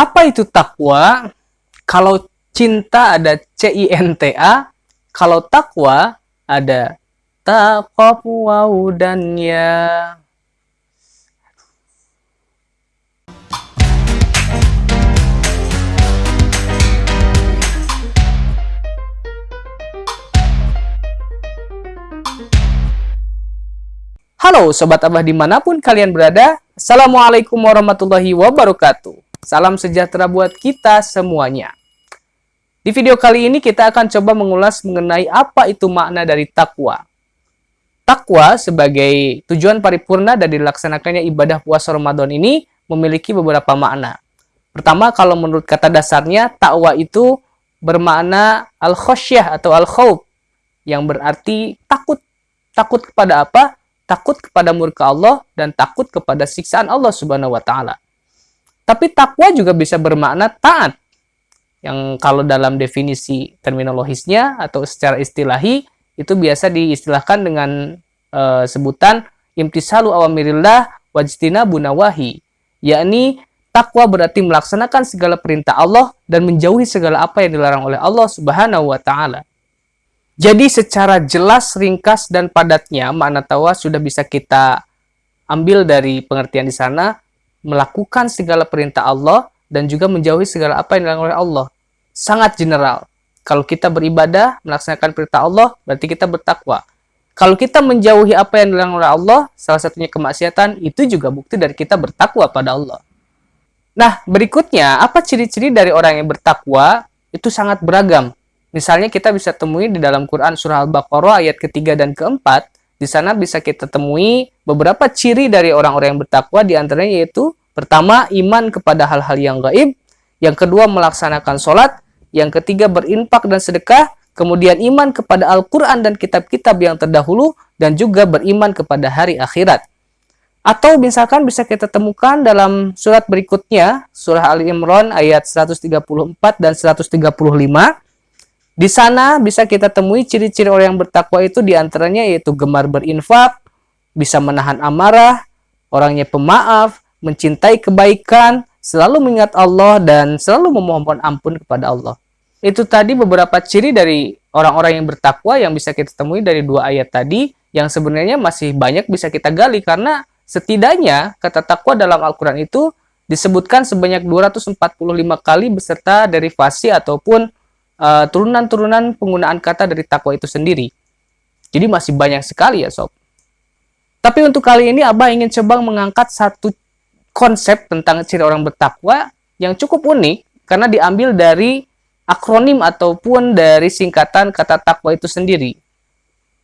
Apa itu takwa? Kalau cinta ada C-I-N-T-A, kalau takwa ada taqwa dan ya. Halo Sobat Abah di mana pun kalian berada Assalamualaikum warahmatullahi wabarakatuh Salam sejahtera buat kita semuanya Di video kali ini kita akan coba mengulas mengenai apa itu makna dari takwa Takwa sebagai tujuan paripurna dari dilaksanakannya ibadah puasa Ramadan ini memiliki beberapa makna Pertama kalau menurut kata dasarnya takwa itu bermakna al-khosyah atau al-khawb Yang berarti takut Takut kepada apa? takut kepada murka Allah dan takut kepada siksaan Allah Subhanahu wa taala. Tapi takwa juga bisa bermakna taat. Yang kalau dalam definisi terminologisnya atau secara istilahi itu biasa diistilahkan dengan uh, sebutan imtisalu awamirillah wajtina bunawahi. Yakni takwa berarti melaksanakan segala perintah Allah dan menjauhi segala apa yang dilarang oleh Allah Subhanahu wa taala. Jadi secara jelas, ringkas, dan padatnya makna tawa sudah bisa kita ambil dari pengertian di sana, melakukan segala perintah Allah dan juga menjauhi segala apa yang dilarang oleh Allah. Sangat general. Kalau kita beribadah, melaksanakan perintah Allah, berarti kita bertakwa. Kalau kita menjauhi apa yang dilarang oleh Allah, salah satunya kemaksiatan, itu juga bukti dari kita bertakwa pada Allah. Nah, berikutnya, apa ciri-ciri dari orang yang bertakwa? Itu sangat beragam. Misalnya kita bisa temui di dalam Quran surah Al-Baqarah ayat ketiga dan keempat. Di sana bisa kita temui beberapa ciri dari orang-orang yang bertakwa di antaranya yaitu pertama iman kepada hal-hal yang gaib, yang kedua melaksanakan sholat, yang ketiga berinfak dan sedekah, kemudian iman kepada Al-Quran dan kitab-kitab yang terdahulu, dan juga beriman kepada hari akhirat. Atau misalkan bisa kita temukan dalam surat berikutnya, surah Ali Imran ayat 134 dan 135, di sana bisa kita temui ciri-ciri orang yang bertakwa itu di antaranya yaitu gemar berinfak, bisa menahan amarah, orangnya pemaaf, mencintai kebaikan, selalu mengingat Allah dan selalu memohon ampun kepada Allah. Itu tadi beberapa ciri dari orang-orang yang bertakwa yang bisa kita temui dari dua ayat tadi yang sebenarnya masih banyak bisa kita gali karena setidaknya kata takwa dalam Al-Quran itu disebutkan sebanyak 245 kali beserta derivasi ataupun turunan-turunan uh, penggunaan kata dari takwa itu sendiri. Jadi masih banyak sekali ya sob. Tapi untuk kali ini Abah ingin coba mengangkat satu konsep tentang ciri orang bertakwa yang cukup unik karena diambil dari akronim ataupun dari singkatan kata takwa itu sendiri.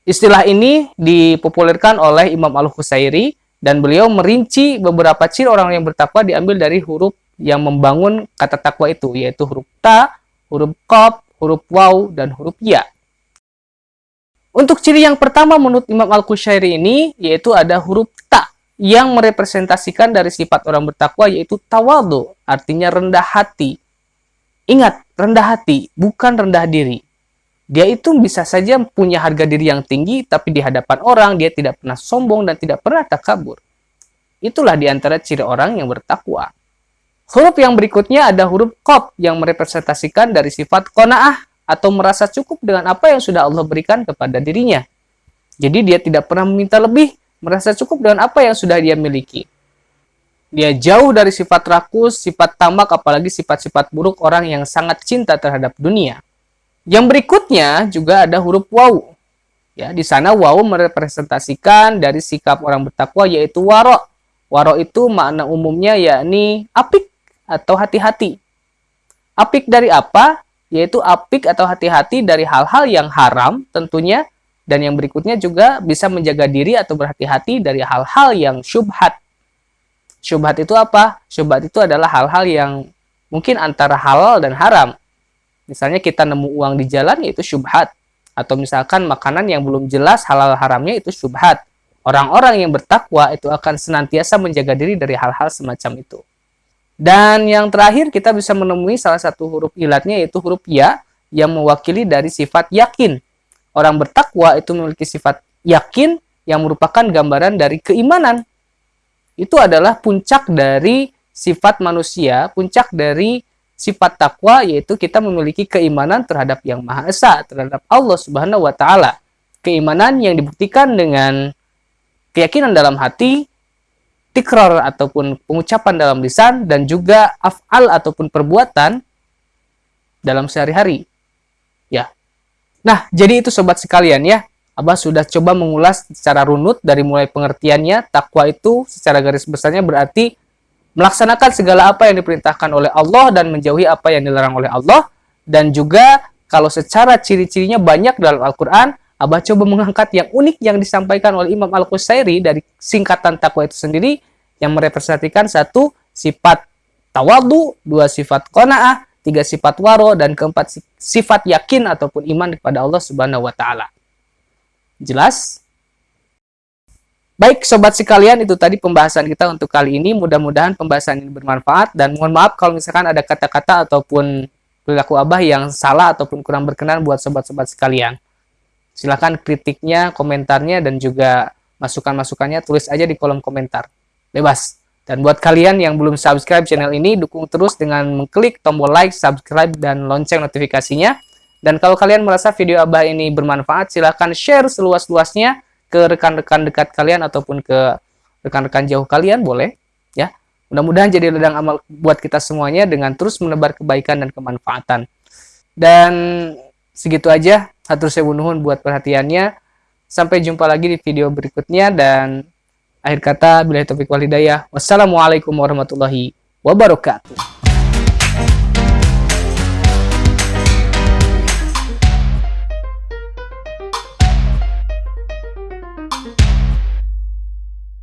Istilah ini dipopulerkan oleh Imam Al-Husairi dan beliau merinci beberapa ciri orang yang bertakwa diambil dari huruf yang membangun kata takwa itu yaitu huruf ta, huruf qaf, huruf waw, dan huruf ya. Untuk ciri yang pertama menurut Imam Al-Qushairi ini, yaitu ada huruf ta, yang merepresentasikan dari sifat orang bertakwa, yaitu tawadu, artinya rendah hati. Ingat, rendah hati, bukan rendah diri. Dia itu bisa saja punya harga diri yang tinggi, tapi di hadapan orang dia tidak pernah sombong dan tidak pernah takabur. Itulah di antara ciri orang yang bertakwa. Huruf yang berikutnya ada huruf Qaf yang merepresentasikan dari sifat kona'ah atau merasa cukup dengan apa yang sudah Allah berikan kepada dirinya. Jadi dia tidak pernah meminta lebih, merasa cukup dengan apa yang sudah dia miliki. Dia jauh dari sifat rakus, sifat tamak, apalagi sifat-sifat buruk orang yang sangat cinta terhadap dunia. Yang berikutnya juga ada huruf waw. Ya, di sana waw merepresentasikan dari sikap orang bertakwa yaitu waro. Waro itu makna umumnya yakni apik atau hati-hati. Apik dari apa? Yaitu apik atau hati-hati dari hal-hal yang haram tentunya. Dan yang berikutnya juga bisa menjaga diri atau berhati-hati dari hal-hal yang syubhat. Syubhat itu apa? Syubhat itu adalah hal-hal yang mungkin antara halal dan haram. Misalnya kita nemu uang di jalan yaitu syubhat. Atau misalkan makanan yang belum jelas halal haramnya itu syubhat. Orang-orang yang bertakwa itu akan senantiasa menjaga diri dari hal-hal semacam itu. Dan yang terakhir kita bisa menemui salah satu huruf ilatnya yaitu huruf ya yang mewakili dari sifat yakin. Orang bertakwa itu memiliki sifat yakin yang merupakan gambaran dari keimanan. Itu adalah puncak dari sifat manusia, puncak dari sifat takwa yaitu kita memiliki keimanan terhadap yang Maha Esa, terhadap Allah Subhanahu wa taala. Keimanan yang dibuktikan dengan keyakinan dalam hati, tikrar ataupun pengucapan dalam lisan dan juga af'al ataupun perbuatan dalam sehari-hari. Ya. Nah, jadi itu sobat sekalian ya. Abah sudah coba mengulas secara runut dari mulai pengertiannya, takwa itu secara garis besarnya berarti melaksanakan segala apa yang diperintahkan oleh Allah dan menjauhi apa yang dilarang oleh Allah dan juga kalau secara ciri-cirinya banyak dalam Al-Quran, Abah coba mengangkat yang unik yang disampaikan oleh Imam Al-Qusairi dari singkatan takwa itu sendiri yang merepresentasikan satu sifat tawadu, dua sifat kona'ah, tiga sifat waro, dan keempat sifat yakin ataupun iman kepada Allah Subhanahu wa Ta'ala. Jelas? Baik sobat sekalian, itu tadi pembahasan kita untuk kali ini. Mudah-mudahan pembahasan ini bermanfaat dan mohon maaf kalau misalkan ada kata-kata ataupun perilaku Abah yang salah ataupun kurang berkenan buat sobat-sobat sekalian. Silahkan kritiknya, komentarnya, dan juga masukan-masukannya tulis aja di kolom komentar. Bebas. Dan buat kalian yang belum subscribe channel ini, dukung terus dengan mengklik tombol like, subscribe, dan lonceng notifikasinya dan kalau kalian merasa video Abah ini bermanfaat, silahkan share seluas-luasnya ke rekan-rekan dekat kalian ataupun ke rekan-rekan jauh kalian, boleh. ya. Mudah-mudahan jadi ladang amal buat kita semuanya dengan terus menebar kebaikan dan kemanfaatan. Dan segitu aja. Hatur saya nuhun buat perhatiannya. Sampai jumpa lagi di video berikutnya dan akhir kata bila topik walidayah. Wassalamualaikum warahmatullahi wabarakatuh.